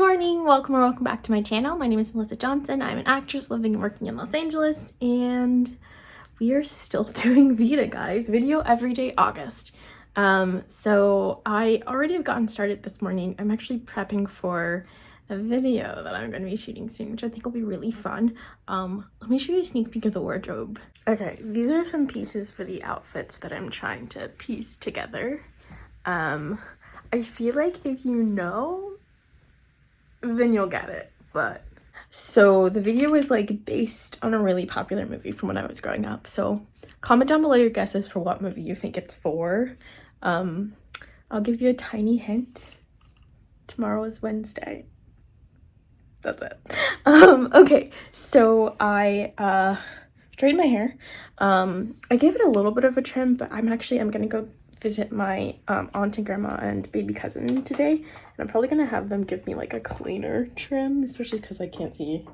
morning. Welcome or welcome back to my channel. My name is melissa johnson. I'm an actress living and working in los angeles and we are still doing vita guys. Video every day august. Um so i already have gotten started this morning. I'm actually prepping for a video that i'm going to be shooting soon which i think will be really fun. Um let me show you a sneak peek of the wardrobe. Okay these are some pieces for the outfits that i'm trying to piece together. Um i feel like if you know then you'll get it. But so the video is like based on a really popular movie from when I was growing up. So comment down below your guesses for what movie you think it's for. Um, I'll give you a tiny hint. Tomorrow is Wednesday. That's it. Um, okay, so I uh straightened my hair. Um, I gave it a little bit of a trim, but I'm actually I'm gonna go visit my um, aunt and grandma and baby cousin today and i'm probably gonna have them give me like a cleaner trim especially because i can't see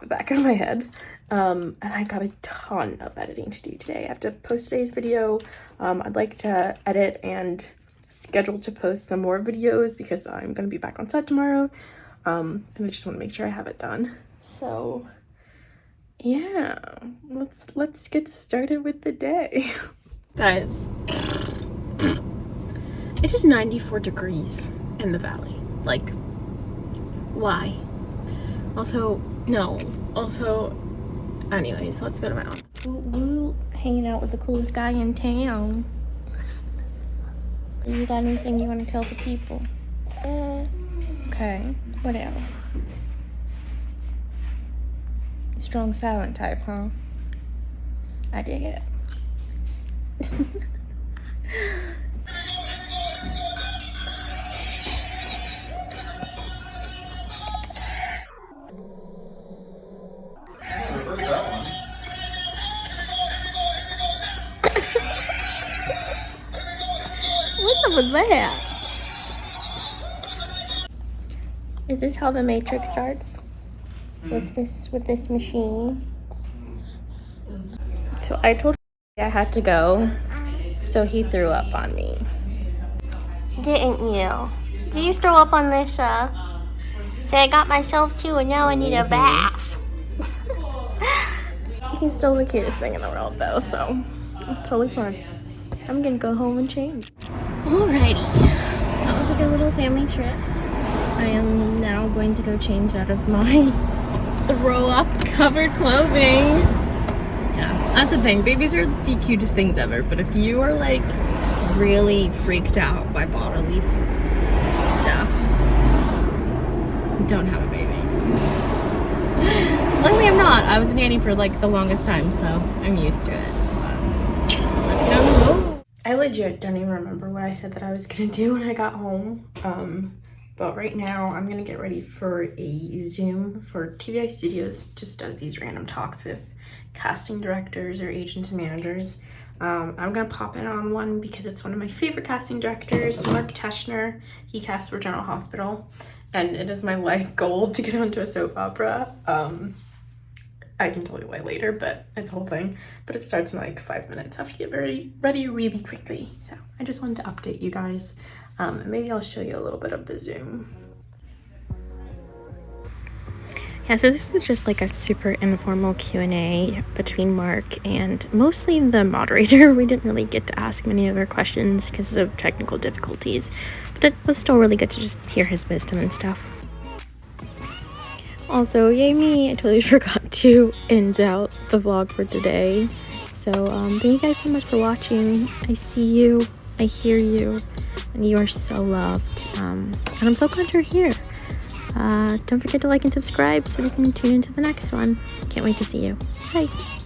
the back of my head. Um, and i got a ton of editing to do today. I have to post today's video. Um, i'd like to edit and schedule to post some more videos because i'm going to be back on set tomorrow. Um, and i just want to make sure i have it done. So yeah let's let's get started with the day. Guys it is 94 degrees in the valley. Like, why? Also, no. Also, anyways, let's go to my aunt's. Woo, hanging out with the coolest guy in town. You got anything you want to tell the people? Uh, okay, what else? Strong silent type, huh? I dig it. that? Is this how the matrix starts? With this with this machine? So I told I had to go, so he threw up on me. Didn't you? Did you throw up on this? Uh, say I got myself too, and now I need a bath. He's still the cutest thing in the world, though, so it's totally fine. I'm gonna go home and change. Alrighty, so that was like a little family trip. I am now going to go change out of my throw up covered clothing. Yeah, that's the thing. Babies are the cutest things ever, but if you are like really freaked out by bodily stuff, don't have a baby. Luckily I'm not. I was a nanny for like the longest time, so I'm used to it. I legit don't even remember what I said that I was gonna do when I got home. Um, but right now I'm gonna get ready for a Zoom for TVI Studios just does these random talks with casting directors or agents and managers. Um, I'm gonna pop in on one because it's one of my favorite casting directors, Mark Teschner. He cast for General Hospital and it is my life goal to get onto a soap opera. Um, I can tell you why later, but it's a whole thing. But it starts in like five minutes. I have to get ready, ready really quickly. So I just wanted to update you guys. Um, maybe I'll show you a little bit of the Zoom. Yeah, so this is just like a super informal Q&A between Mark and mostly the moderator. We didn't really get to ask many of their questions because of technical difficulties, but it was still really good to just hear his wisdom and stuff. Also, yay me, I totally forgot to end out the vlog for today. So, um, thank you guys so much for watching. I see you, I hear you, and you are so loved. Um, and I'm so glad you're here. Uh, don't forget to like and subscribe so we can tune into the next one. Can't wait to see you. Bye.